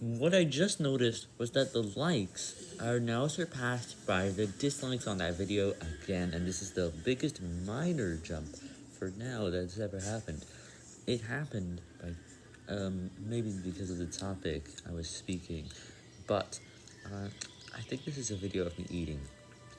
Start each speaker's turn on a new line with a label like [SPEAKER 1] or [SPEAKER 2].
[SPEAKER 1] What I just noticed was that the likes are now surpassed by the dislikes on that video again, and this is the biggest minor jump for now that's ever happened. It happened by, um, maybe because of the topic I was speaking, but, uh, I think this is a video of me eating.